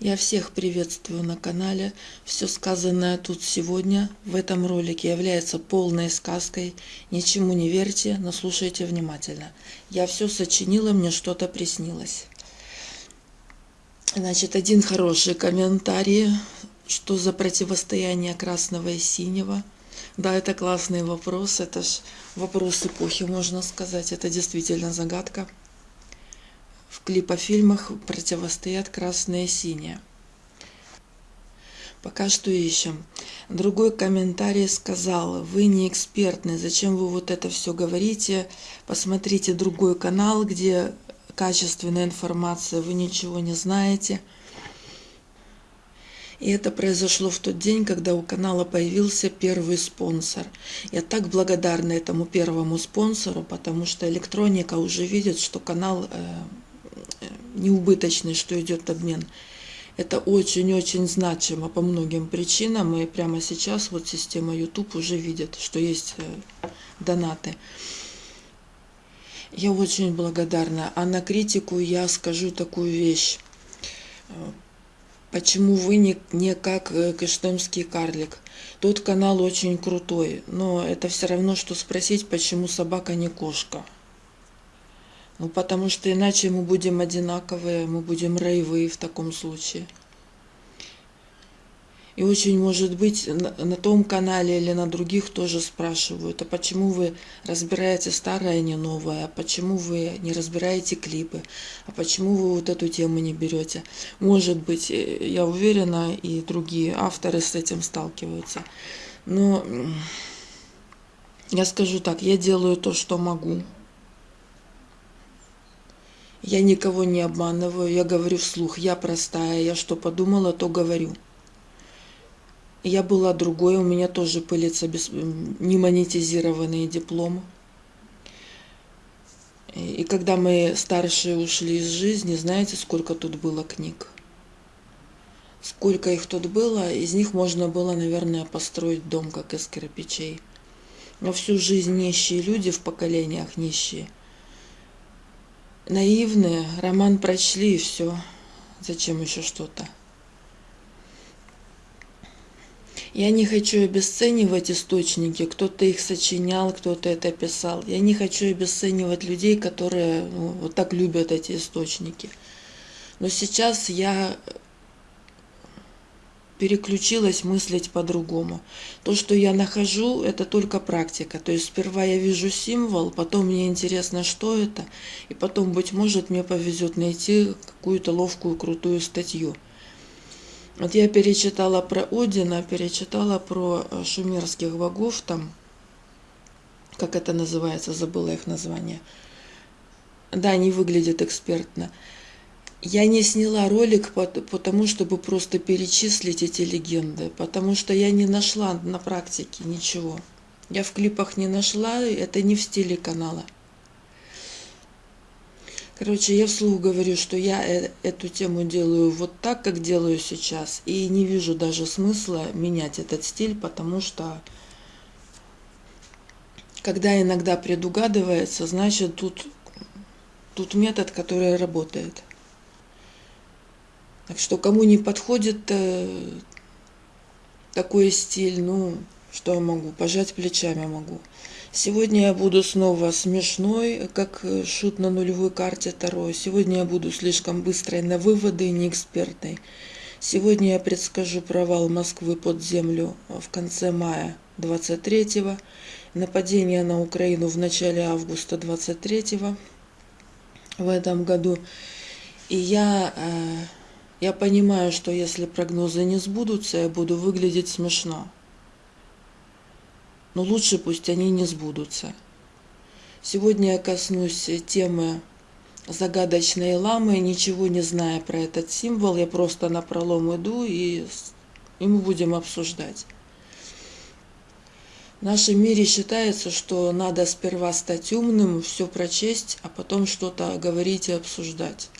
Я всех приветствую на канале. Все сказанное тут сегодня в этом ролике является полной сказкой. Ничему не верьте, но слушайте внимательно. Я все сочинила, мне что-то приснилось. Значит, один хороший комментарий. Что за противостояние красного и синего? Да, это классный вопрос. Это ж вопрос эпохи, можно сказать. Это действительно загадка в клипофильмах противостоят красное и синее. Пока что ищем. Другой комментарий сказал, вы не экспертны, зачем вы вот это все говорите, посмотрите другой канал, где качественная информация, вы ничего не знаете. И это произошло в тот день, когда у канала появился первый спонсор. Я так благодарна этому первому спонсору, потому что электроника уже видит, что канал э, неубыточный, что идет обмен. Это очень-очень значимо по многим причинам, и прямо сейчас вот система YouTube уже видит, что есть э, донаты. Я очень благодарна. А на критику я скажу такую вещь. Э, почему вы не, не как э, Кыштымский карлик? Тот канал очень крутой, но это все равно, что спросить, почему собака не кошка. Ну, потому что иначе мы будем одинаковые, мы будем роевые в таком случае. И очень может быть на, на том канале или на других тоже спрашивают, а почему вы разбираете старое, а не новое, а почему вы не разбираете клипы, а почему вы вот эту тему не берете. Может быть, э, я уверена, и другие авторы с этим сталкиваются. Но я скажу так, я делаю то, что могу. Я никого не обманываю, я говорю вслух, я простая, я что подумала, то говорю. Я была другой, у меня тоже пылится без... немонетизированный диплом. И когда мы старшие ушли из жизни, знаете, сколько тут было книг? Сколько их тут было, из них можно было, наверное, построить дом, как из кирпичей. Но всю жизнь нищие люди в поколениях нищие – наивные, роман прочли и все. Зачем еще что-то? Я не хочу обесценивать источники, кто-то их сочинял, кто-то это писал. Я не хочу обесценивать людей, которые ну, вот так любят эти источники. Но сейчас я переключилась мыслить по-другому. То, что я нахожу, это только практика. То есть сперва я вижу символ, потом мне интересно, что это, и потом, быть может, мне повезет найти какую-то ловкую, крутую статью. Вот я перечитала про Одина, перечитала про э, шумерских богов там, как это называется, забыла их название. Да, они выглядят экспертно. Я не сняла ролик потому, чтобы просто перечислить эти легенды, потому что я не нашла на практике ничего. Я в клипах не нашла, это не в стиле канала. Короче, я вслух говорю, что я э, эту тему делаю вот так, как делаю сейчас, и не вижу даже смысла менять этот стиль, потому что когда иногда предугадывается, значит тут, тут метод, который работает. Так что кому не подходит э, такой стиль, ну, что я могу, пожать плечами могу. Сегодня я буду снова смешной, как шут на нулевой карте Таро. Сегодня я буду слишком быстрой на выводы и не экспертной. Сегодня я предскажу провал Москвы под землю в конце мая 23-го, нападение на Украину в начале августа 23-го в этом году. И я э, я понимаю, что если прогнозы не сбудутся, я буду выглядеть смешно. Но лучше пусть они не сбудутся. Сегодня я коснусь темы загадочной ламы, ничего не зная про этот символ, я просто на пролом иду и, и мы будем обсуждать. В нашем мире считается, что надо сперва стать умным, все прочесть, а потом что-то говорить и обсуждать.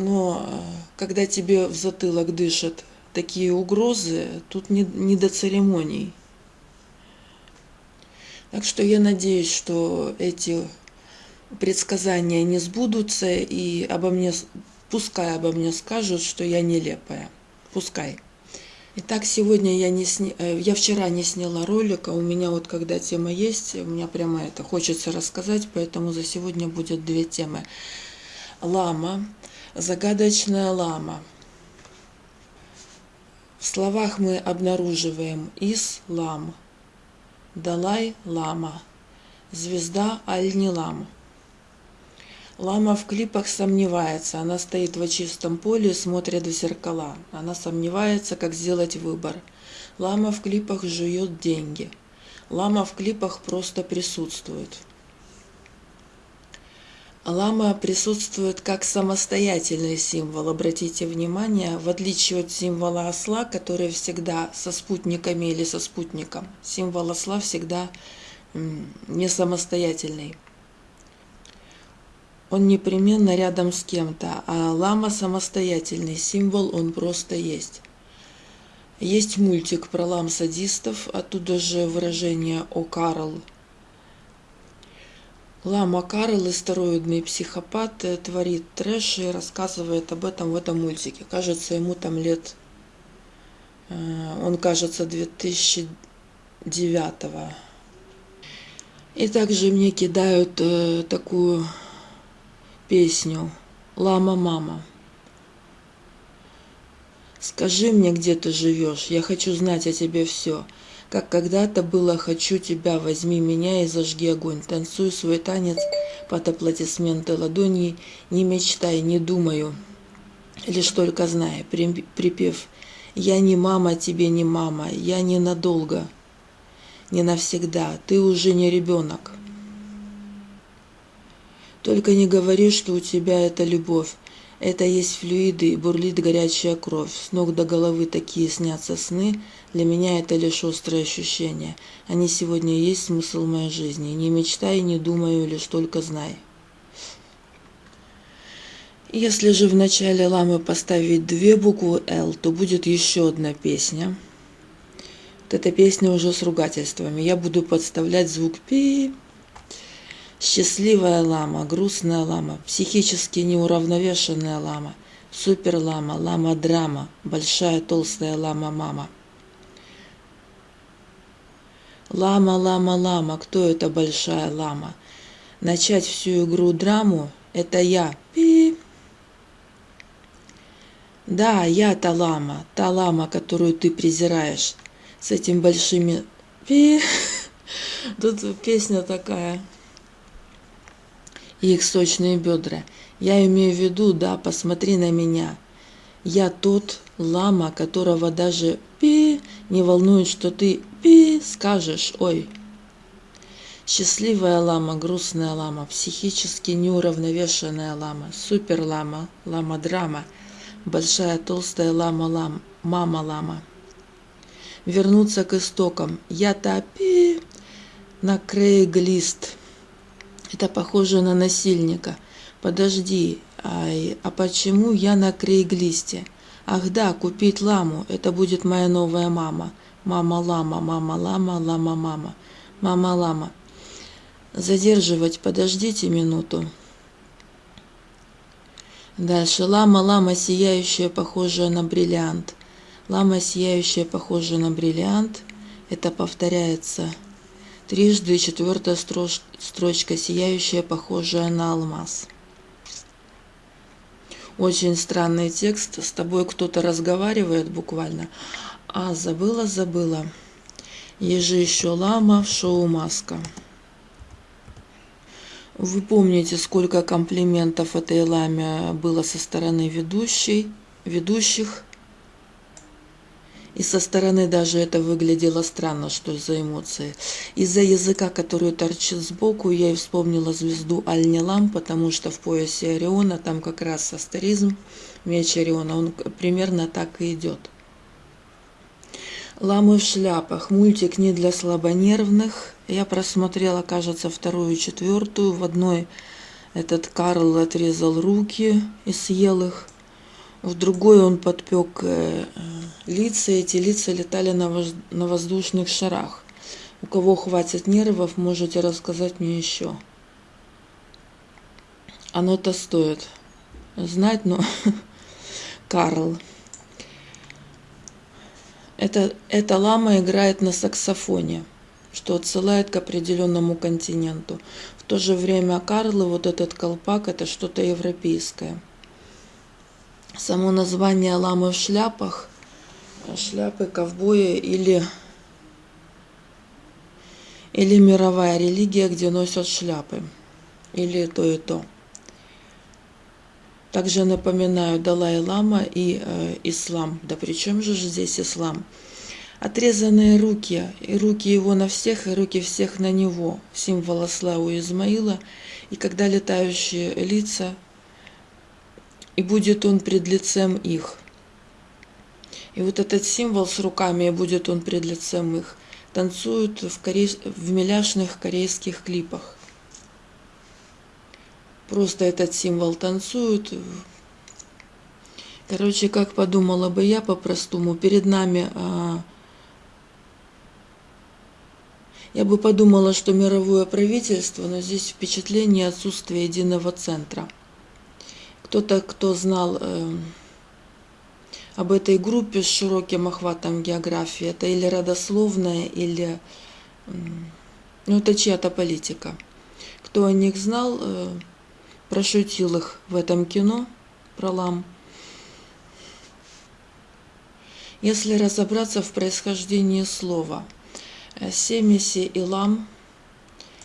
Но э, когда тебе в затылок дышат такие угрозы, тут не, не до церемоний. Так что я надеюсь, что эти предсказания не сбудутся, и обо мне пускай обо мне скажут, что я нелепая. Пускай. Итак, сегодня я не сня... Э, я вчера не сняла ролика, у меня вот когда тема есть, у меня прямо это хочется рассказать, поэтому за сегодня будет две темы. Лама, загадочная лама. В словах мы обнаруживаем Ислам, Далай-Лама, звезда Аль-Нилам. Лама в клипах сомневается. Она стоит в чистом поле, смотрит в зеркала. Она сомневается, как сделать выбор. Лама в клипах жует деньги. Лама в клипах просто присутствует. Лама присутствует как самостоятельный символ. Обратите внимание, в отличие от символа осла, который всегда со спутниками или со спутником, символ осла всегда не самостоятельный он непременно рядом с кем-то, а лама самостоятельный символ, он просто есть. Есть мультик про лам-садистов, оттуда же выражение «О Карл». Лама Карл, истероидный психопат, э, творит трэш и рассказывает об этом в этом мультике. Кажется, ему там лет... Э, он, кажется, 2009 -го. И также мне кидают э, такую песню «Лама Мама». Скажи мне, где ты живешь, я хочу знать о тебе все. Как когда-то было «хочу тебя, возьми меня и зажги огонь». Танцую свой танец под аплодисменты ладоней, не мечтай, не думаю, лишь только зная, припев «Я не мама, тебе не мама, я не надолго, не навсегда, ты уже не ребенок». Только не говори, что у тебя это любовь. Это есть флюиды, и бурлит горячая кровь. С ног до головы такие снятся сны. Для меня это лишь острые ощущения. Они сегодня есть смысл моей жизни. Не мечтай, не думаю, лишь только знай. Если же в начале ламы поставить две буквы «Л», то будет еще одна песня. Вот эта песня уже с ругательствами. Я буду подставлять звук «пи», Счастливая лама, грустная лама, психически неуравновешенная лама, суперлама, лама-драма, большая толстая лама-мама. Лама, лама, лама, кто это большая лама? Начать всю игру драму – это я. Пи. Да, я та лама, та лама, которую ты презираешь, с этим большими пи. Тут песня такая и их сочные бедра. Я имею в виду, да, посмотри на меня. Я тот лама, которого даже пи не волнует, что ты пи скажешь, ой. Счастливая лама, грустная лама, психически неуравновешенная лама, супер лама, лама-драма, большая толстая лама-лам, мама-лама. Вернуться к истокам. Я топи на крейглист. Это похоже на насильника. Подожди, ай, а почему я на крейглисте? Ах да, купить ламу, это будет моя новая мама. Мама-лама, мама-лама, лама-мама. Мама-лама. Задерживать, подождите минуту. Дальше. Лама-лама, сияющая, похожая на бриллиант. Лама, сияющая, похожая на бриллиант. Это повторяется Трижды четвертая строчка, сияющая, похожая на алмаз. Очень странный текст. С тобой кто-то разговаривает буквально. А, забыла, забыла. Ежи еще лама в шоу «Маска». Вы помните, сколько комплиментов этой ламе было со стороны ведущей, ведущих. И со стороны даже это выглядело странно, что за эмоции. Из-за языка, который торчит сбоку, я и вспомнила звезду Аль-Нилам, потому что в поясе Ориона там как раз астеризм, меч Ориона, он примерно так и идет. Ламы в шляпах. Мультик не для слабонервных. Я просмотрела, кажется, вторую и четвертую. В одной этот Карл отрезал руки и съел их в другой он подпек э, лица, эти лица летали на, воз... на воздушных шарах. У кого хватит нервов, можете рассказать мне еще. Оно-то стоит. знать, но Карл. Это, эта лама играет на саксофоне, что отсылает к определенному континенту. В то же время Карлы, вот этот колпак, это что-то европейское. Само название ламы в шляпах, шляпы ковбоя или, или мировая религия, где носят шляпы, или то и то. Также напоминаю Далай-Лама и э, ислам. Да при чем же здесь ислам? Отрезанные руки, и руки его на всех, и руки всех на него, символ осла Измаила, и когда летающие лица, и будет он пред лицем их. И вот этот символ с руками, и будет он пред лицем их, танцуют в, корей... в миляшных корейских клипах просто этот символ танцуют. Короче, как подумала бы я по-простому, перед нами... А, я бы подумала, что мировое правительство, но здесь впечатление отсутствия единого центра. Кто-то, кто знал э, об этой группе с широким охватом географии, это или родословная, или... Э, ну, это чья-то политика. Кто о них знал, э, прошутил их в этом кино про лам. Если разобраться в происхождении слова, э, семиси и лам,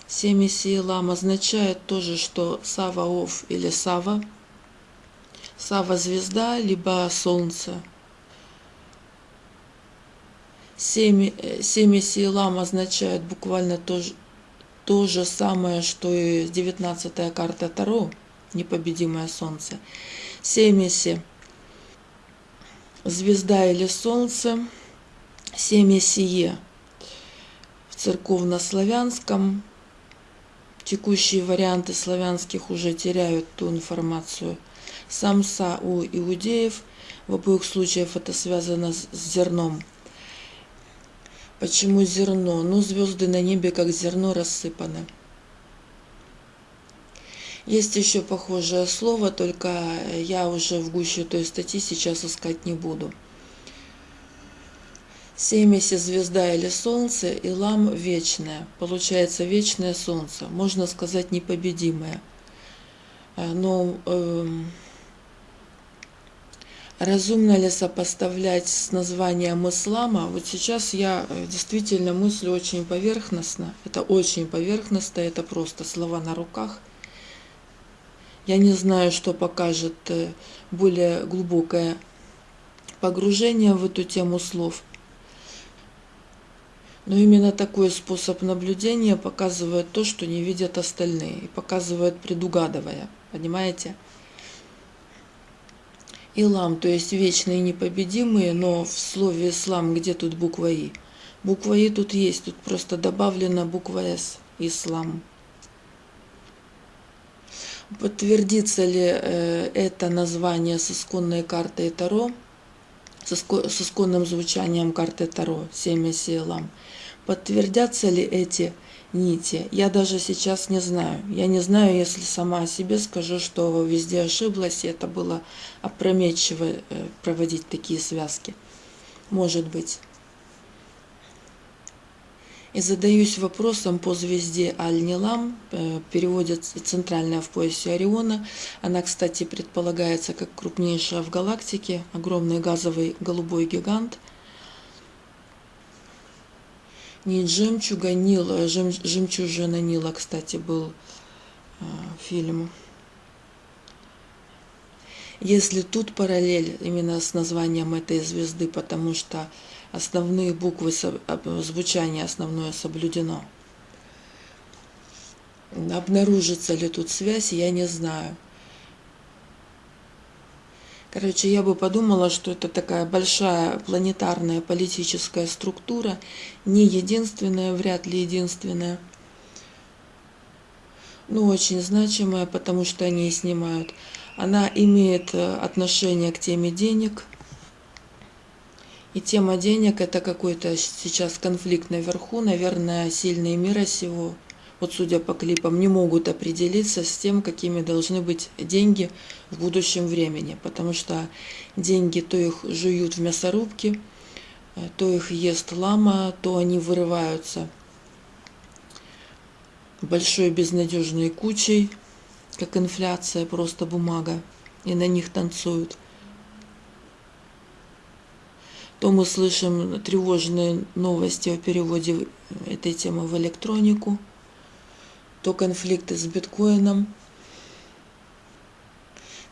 семиси и лам означает тоже, что Саваоф или Сава, Сава звезда, либо солнце. Семи, э, семиси и лам означает буквально то, то же самое, что и 19 карта Таро, непобедимое солнце. Семеси, звезда или солнце, семесие в церковно-славянском. Текущие варианты славянских уже теряют ту информацию. Самса у иудеев, в обоих случаях это связано с зерном – Почему зерно? Ну, звезды на небе, как зерно, рассыпаны. Есть еще похожее слово, только я уже в гуще той статьи сейчас искать не буду. Семеси звезда или солнце, и лам вечное. Получается вечное солнце. Можно сказать непобедимое. Э, но э, Разумно ли сопоставлять с названием ислама? Вот сейчас я э, действительно мыслю очень поверхностно. Это очень поверхностно, это просто слова на руках. Я не знаю, что покажет э, более глубокое погружение в эту тему слов. Но именно такой способ наблюдения показывает то, что не видят остальные, и показывает предугадывая. Понимаете? Илам, то есть вечные непобедимые, но в слове ислам где тут буква И? Буква И тут есть, тут просто добавлена буква С, ислам. Подтвердится ли э, это название с исконной картой Таро, с, исконным звучанием карты Таро, семя Сиэлам? Подтвердятся ли эти нити. Я даже сейчас не знаю. Я не знаю, если сама о себе скажу, что везде ошиблась, и это было опрометчиво э, проводить такие связки. Может быть. И задаюсь вопросом по звезде Аль-Нилам, э, переводится центральная в поясе Ориона. Она, кстати, предполагается как крупнейшая в галактике, огромный газовый голубой гигант – не жемчуга Нила, жем, жемчужина Нила, кстати, был э, фильм. Если тут параллель именно с названием этой звезды, потому что основные буквы звучания основное соблюдено. Обнаружится ли тут связь, я не знаю. Короче, я бы подумала, что это такая большая планетарная политическая структура, не единственная, вряд ли единственная, но очень значимая, потому что они снимают. Она имеет э, отношение к теме денег, и тема денег – это какой-то сейчас конфликт наверху, наверное, сильные мира сего вот судя по клипам, не могут определиться с тем, какими должны быть деньги в будущем времени. Потому что деньги то их жуют в мясорубке, то их ест лама, то они вырываются большой безнадежной кучей, как инфляция, просто бумага, и на них танцуют. То мы слышим тревожные новости о переводе этой темы в электронику, то конфликты с биткоином.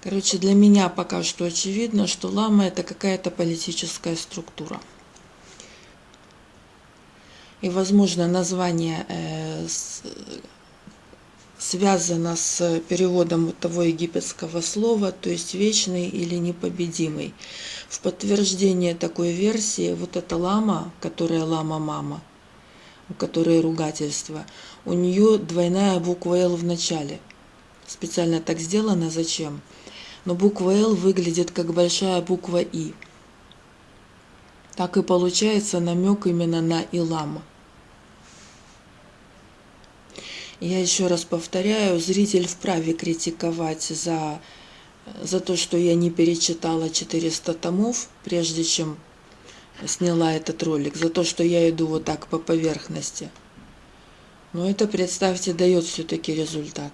Короче, для меня пока что очевидно, что лама это какая-то политическая структура. И, возможно, название э, с, связано с переводом того египетского слова, то есть вечный или непобедимый. В подтверждение такой версии вот эта лама, которая лама-мама, у которой ругательство, у нее двойная буква «Л» в начале. Специально так сделано, зачем? Но буква «Л» выглядит как большая буква «И». Так и получается намек именно на Илама. Я еще раз повторяю, зритель вправе критиковать за, за то, что я не перечитала 400 томов, прежде чем сняла этот ролик, за то, что я иду вот так по поверхности. Но это, представьте, дает все-таки результат.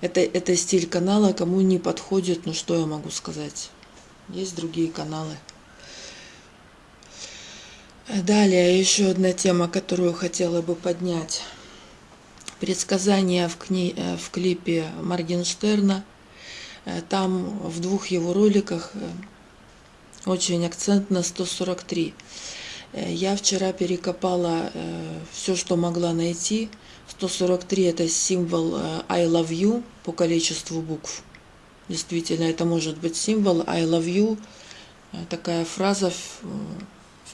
Это, это стиль канала, кому не подходит, ну что я могу сказать. Есть другие каналы. Далее еще одна тема, которую хотела бы поднять. Предсказания в, кни... Э, в клипе Моргенштерна. Э, там в двух его роликах э, очень акцент на 143. Я вчера перекопала все, что могла найти. 143 это символ I love you по количеству букв. Действительно, это может быть символ I love you. Такая фраза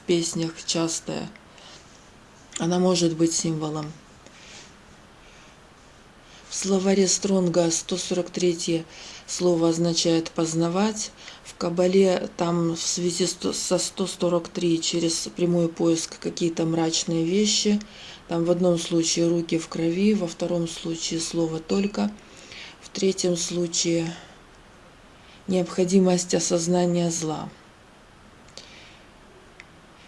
песнях частая. Она может быть символом. В словаре Стронга 143 слово означает «познавать». В Кабале там в связи со 143 через прямой поиск какие-то мрачные вещи. Там в одном случае руки в крови, во втором случае слово «только», в третьем случае необходимость осознания зла.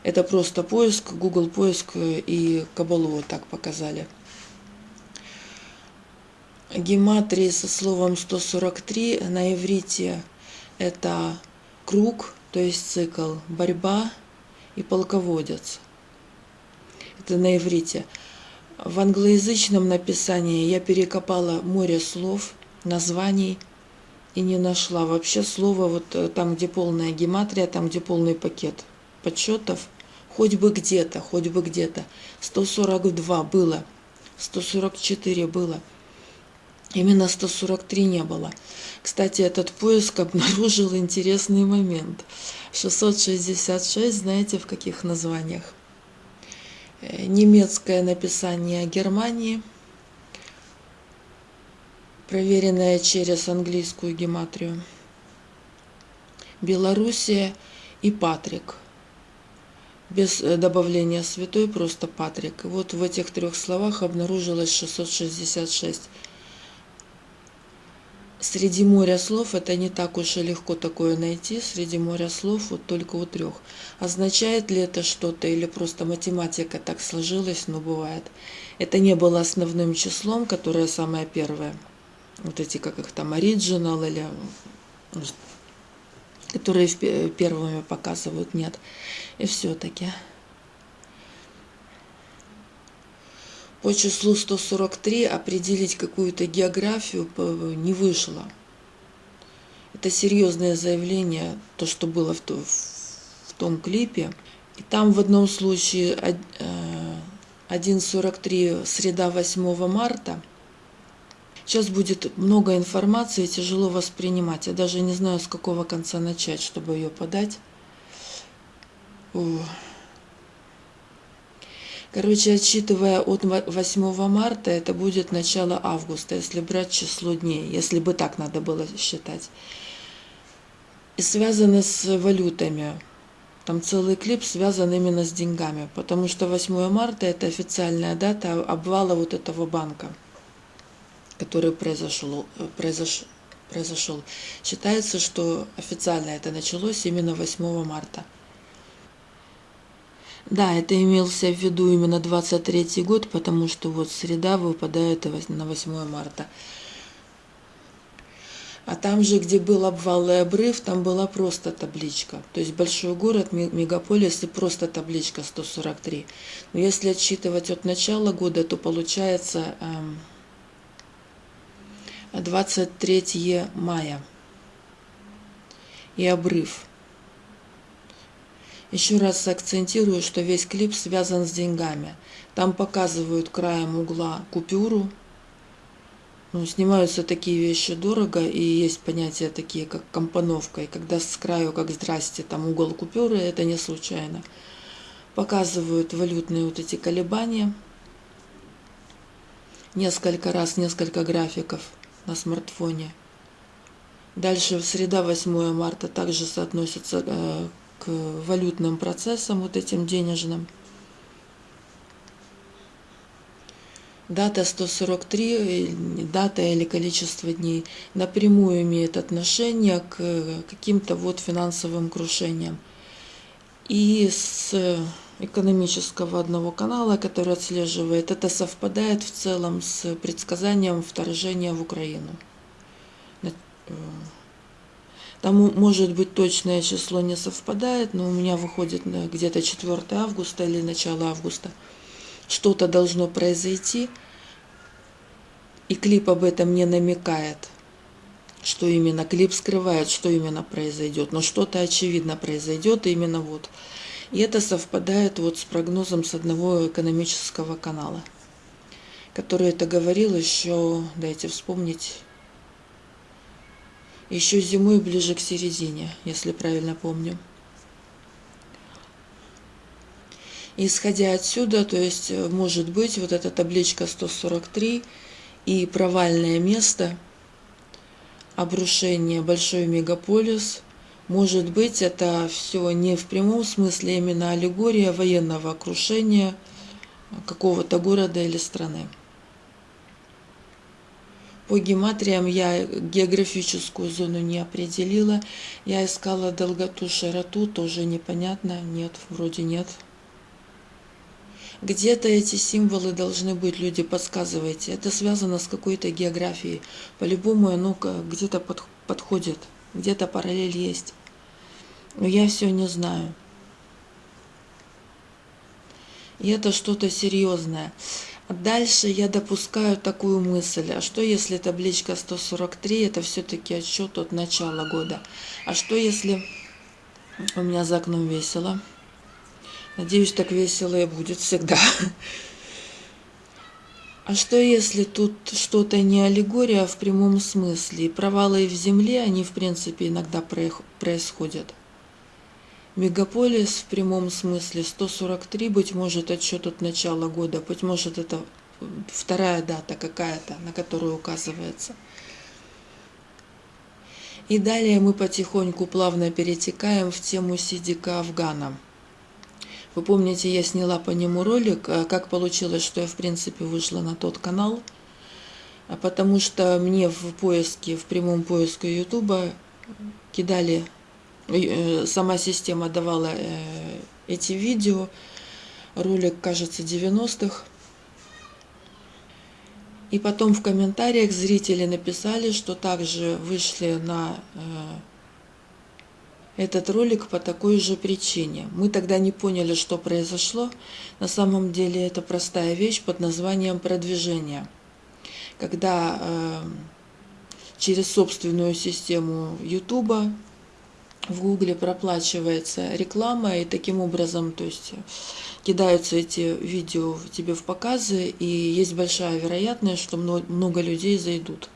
Это просто поиск, Google поиск и Кабалу так показали. Гематрии со словом 143 на иврите это круг, то есть цикл, борьба и полководец. Это на иврите. В англоязычном написании я перекопала море слов, названий и не нашла вообще слова вот э, там, где полная гематрия, там, где полный пакет подсчетов – хоть бы где-то, хоть бы где-то. 142 было, 144 было. Именно 143 не было. Кстати, этот поиск обнаружил интересный момент. 666, знаете, в каких названиях? Э, немецкое написание Германии, проверенное через английскую гематрию. Белоруссия и Патрик – без э, добавления святой, просто Патрик. вот в этих трех словах обнаружилось 666. Среди моря слов это не так уж и легко такое найти. Среди моря слов вот только у трех. Означает ли это что-то или просто математика так сложилась, но бывает. Это не было основным числом, которое самое первое. Вот эти, как их там, оригинал или которые первыми показывают, нет. И все-таки. По числу 143 определить какую-то географию не вышло. Это серьезное заявление, то, что было в, то, в том клипе. И там в одном случае 1.43 э, среда 8 марта – Сейчас будет много информации, тяжело воспринимать. Я даже не знаю, с какого конца начать, чтобы ее подать. Короче, отсчитывая от 8 марта, это будет начало августа, если брать число дней, если бы так надо было считать. И связано с валютами. Там целый клип связан именно с деньгами, потому что 8 марта это официальная дата обвала вот этого банка, который произошел, произош, произошел. Считается, что официально это началось именно 8 марта. Да, это имелся в виду именно 23 год, потому что вот среда выпадает на 8 марта. А там же, где был обвал и обрыв, там была просто табличка. То есть большой город, мегаполис и просто табличка 143. Но если отсчитывать от начала года, то получается 23 эм, мая и обрыв. Еще раз акцентирую, что весь клип связан с деньгами. Там показывают краем угла купюру, ну, снимаются такие вещи дорого, и есть понятия такие, как компоновка. И когда с краю, как «здрасте», там угол купюры, это не случайно. Показывают валютные вот эти колебания. Несколько раз, несколько графиков на смартфоне. Дальше среда 8 марта также соотносится э, к валютным процессам, вот этим денежным. Дата 143, дата или количество дней, напрямую имеет отношение к каким-то вот финансовым крушениям. И с экономического одного канала, который отслеживает, это совпадает в целом с предсказанием вторжения в Украину. Там может быть точное число не совпадает, но у меня выходит где-то 4 августа или начало августа – что-то должно произойти, и клип об этом не намекает, что именно клип скрывает, что именно произойдет, но что-то очевидно произойдет именно вот. И это совпадает вот с прогнозом с одного экономического канала, который это говорил еще, дайте вспомнить, еще зимой ближе к середине, если правильно помню. Исходя отсюда, то есть э, может быть вот эта табличка 143 и провальное место, обрушение большой мегаполис, может быть это все не в прямом смысле, именно аллегория военного крушения какого-то города или страны. По гематриям я географическую зону не определила. Я искала долготу, широту, тоже непонятно. Нет, вроде нет. Где-то эти символы должны быть, люди, подсказывайте. Это связано с какой-то географией. По-любому оно где-то под, подходит, где-то параллель есть. Но я все не знаю. И это что-то серьезное. Дальше я допускаю такую мысль, а что если табличка 143 это все-таки отсчет от начала года? А что если у меня за окном весело? Надеюсь, так весело и будет всегда. А что если тут что-то не аллегория а в прямом смысле? И провалы в земле, они в принципе иногда происходят. Мегаполис в прямом смысле 143, быть может, отсчет от начала года, быть может, это вторая дата какая-то, на которую указывается. И далее мы потихоньку плавно перетекаем в тему Сидика Афгана. Вы помните, я сняла по нему ролик, а как получилось, что я в принципе вышла на тот канал, а потому что мне в поиске, в прямом поиске Ютуба кидали, э, сама система давала э, эти видео, ролик, кажется, 90-х. И потом в комментариях зрители написали, что также вышли на э, этот ролик по такой же причине. Мы тогда не поняли, что произошло. На самом деле это простая вещь под названием продвижение. Когда э, через собственную систему YouTube в Гугле проплачивается реклама, и таким образом, то есть кидаются эти видео тебе в показы, и есть большая вероятность, что много людей зайдут.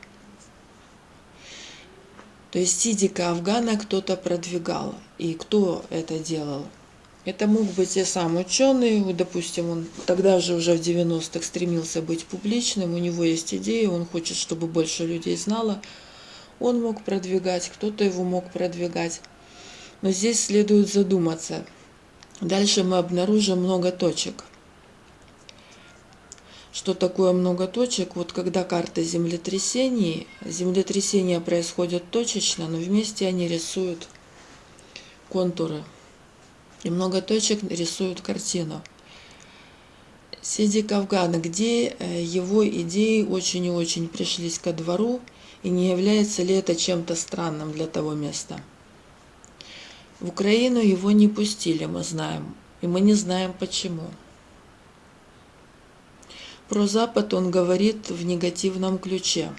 То есть Сидика Афгана кто-то продвигал. И кто это делал? Это мог быть и сам ученый, допустим, он тогда же уже в 90-х стремился быть публичным, у него есть идеи, он хочет, чтобы больше людей знало. Он мог продвигать, кто-то его мог продвигать. Но здесь следует задуматься. Дальше мы обнаружим много точек. Что такое много точек? Вот когда карта землетрясений, землетрясения происходят точечно, но вместе они рисуют контуры. И много точек рисуют картину. Сиди Кавгана, где э, его идеи очень и очень пришлись ко двору, и не является ли это чем-то странным для того места? В Украину его не пустили, мы знаем, и мы не знаем почему. Про Запад он говорит в негативном ключе.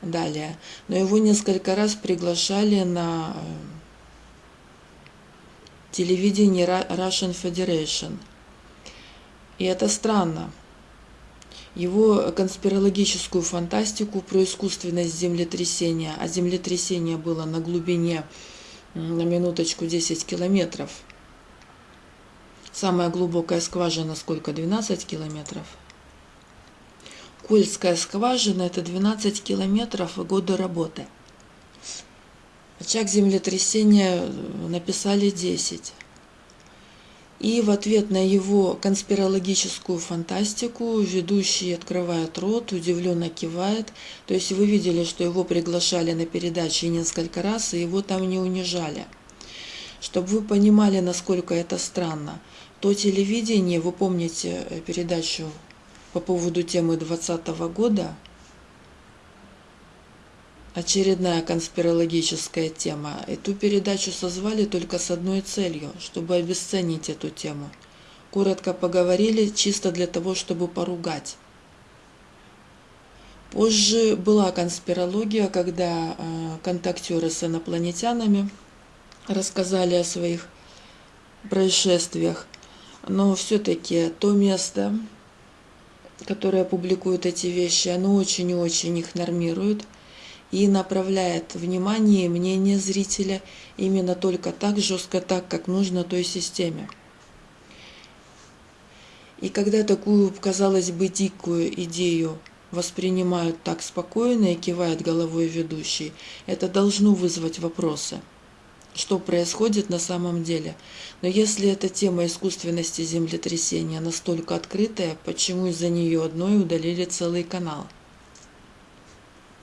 Далее. Но его несколько раз приглашали на э, телевидение Russian Federation. И это странно. Его конспирологическую фантастику про искусственность землетрясения, а землетрясение было на глубине, на минуточку, 10 километров. Самая глубокая скважина сколько? 12 километров. Кольская скважина – это 12 километров и годы работы. Очаг землетрясения написали 10. И в ответ на его конспирологическую фантастику ведущий открывает рот, удивленно кивает. То есть вы видели, что его приглашали на передачи несколько раз, и его там не унижали. Чтобы вы понимали, насколько это странно – то телевидение, вы помните э, передачу по поводу темы 2020 года, очередная конспирологическая тема. Эту передачу созвали только с одной целью, чтобы обесценить эту тему. Коротко поговорили, чисто для того, чтобы поругать. Позже была конспирология, когда э, контактеры с инопланетянами рассказали о своих происшествиях но все-таки то место, которое публикует эти вещи, оно очень и очень их нормирует и направляет внимание и мнение зрителя именно только так жестко, так, как нужно той системе. И когда такую, казалось бы, дикую идею воспринимают так спокойно и кивает головой ведущий, это должно вызвать вопросы – что происходит на самом деле. Но если эта тема искусственности землетрясения настолько открытая, почему из-за нее одной удалили целый канал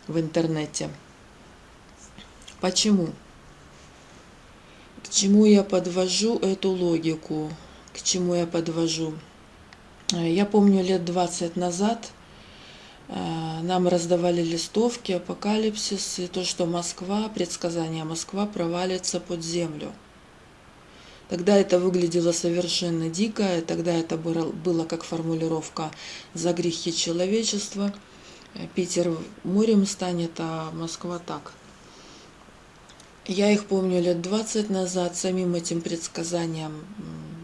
в интернете? Почему? К чему я подвожу эту логику? К чему я подвожу? Я помню лет 20 назад – Э, нам раздавали листовки, апокалипсис и то, что Москва, предсказание Москва провалится под землю. Тогда это выглядело совершенно дико, тогда это было как формулировка «за грехи человечества». Питер морем станет, а Москва так. Я их помню лет 20 назад, самим этим предсказаниям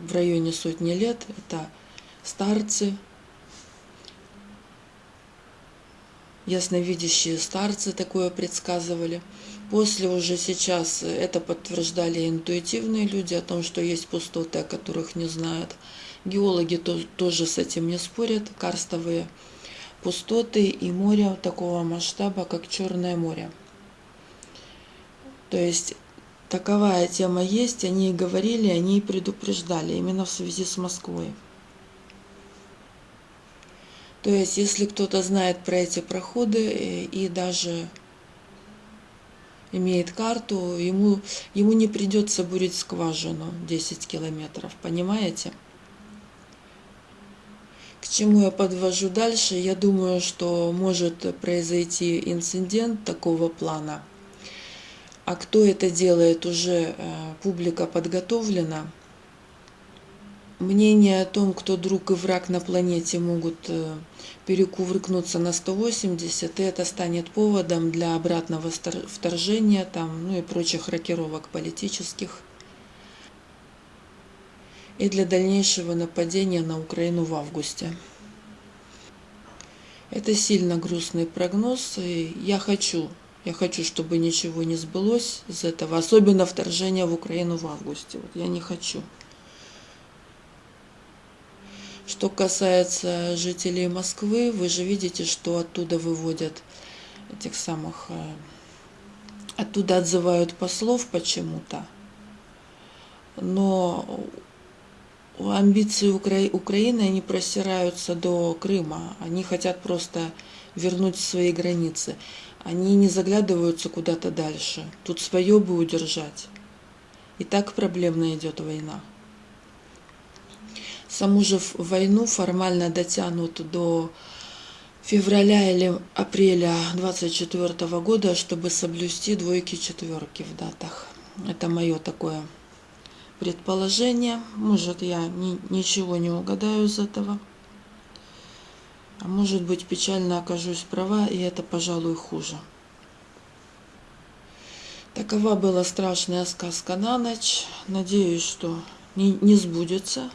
в районе сотни лет. Это старцы, ясновидящие старцы такое предсказывали. После уже сейчас это подтверждали интуитивные люди о том, что есть пустоты, о которых не знают. Геологи тоже с этим не спорят. Карстовые пустоты и море такого масштаба, как Черное море. То есть таковая тема есть, они и говорили, они и предупреждали именно в связи с Москвой. То есть, если кто-то знает про эти проходы э, и даже имеет карту, ему, ему не придется бурить скважину 10 километров, понимаете? К чему я подвожу дальше? Я думаю, что может произойти инцидент такого плана. А кто это делает, уже э, публика подготовлена – Мнения о том, кто друг и враг на планете могут э, перекувыркнуться на 180, и это станет поводом для обратного вторжения там, ну и прочих рокировок политических, и для дальнейшего нападения на Украину в августе. Это сильно грустный прогноз, и я хочу, я хочу, чтобы ничего не сбылось из этого, особенно вторжение в Украину в августе. Вот я не хочу. Что касается жителей Москвы, вы же видите, что оттуда выводят этих самых... Э, оттуда отзывают послов почему-то. но амбиции Укра... Украины, они просираются до Крыма. Они хотят просто вернуть свои границы. Они не заглядываются куда-то дальше. Тут свое бы удержать. И так проблемно идет война. Саму же войну формально дотянут до февраля или апреля 24 года, чтобы соблюсти двойки-четверки в датах. Это мое такое предположение. Может, я ни, ничего не угадаю из этого. А может быть, печально окажусь права, и это, пожалуй, хуже. Такова была страшная сказка на ночь. Надеюсь, что не, не сбудется.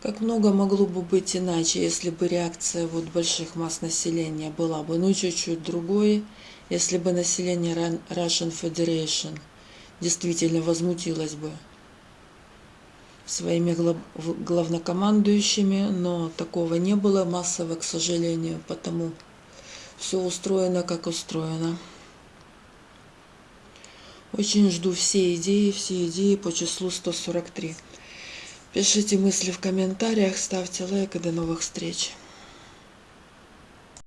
Как много могло бы быть иначе, если бы реакция вот больших масс населения была бы ну чуть-чуть другой, если бы население Russian Federation – действительно возмутилась бы своими главнокомандующими, но такого не было массово, к сожалению, потому все устроено, как устроено. Очень жду все идеи, все идеи по числу 143. Пишите мысли в комментариях, ставьте лайк и до новых встреч.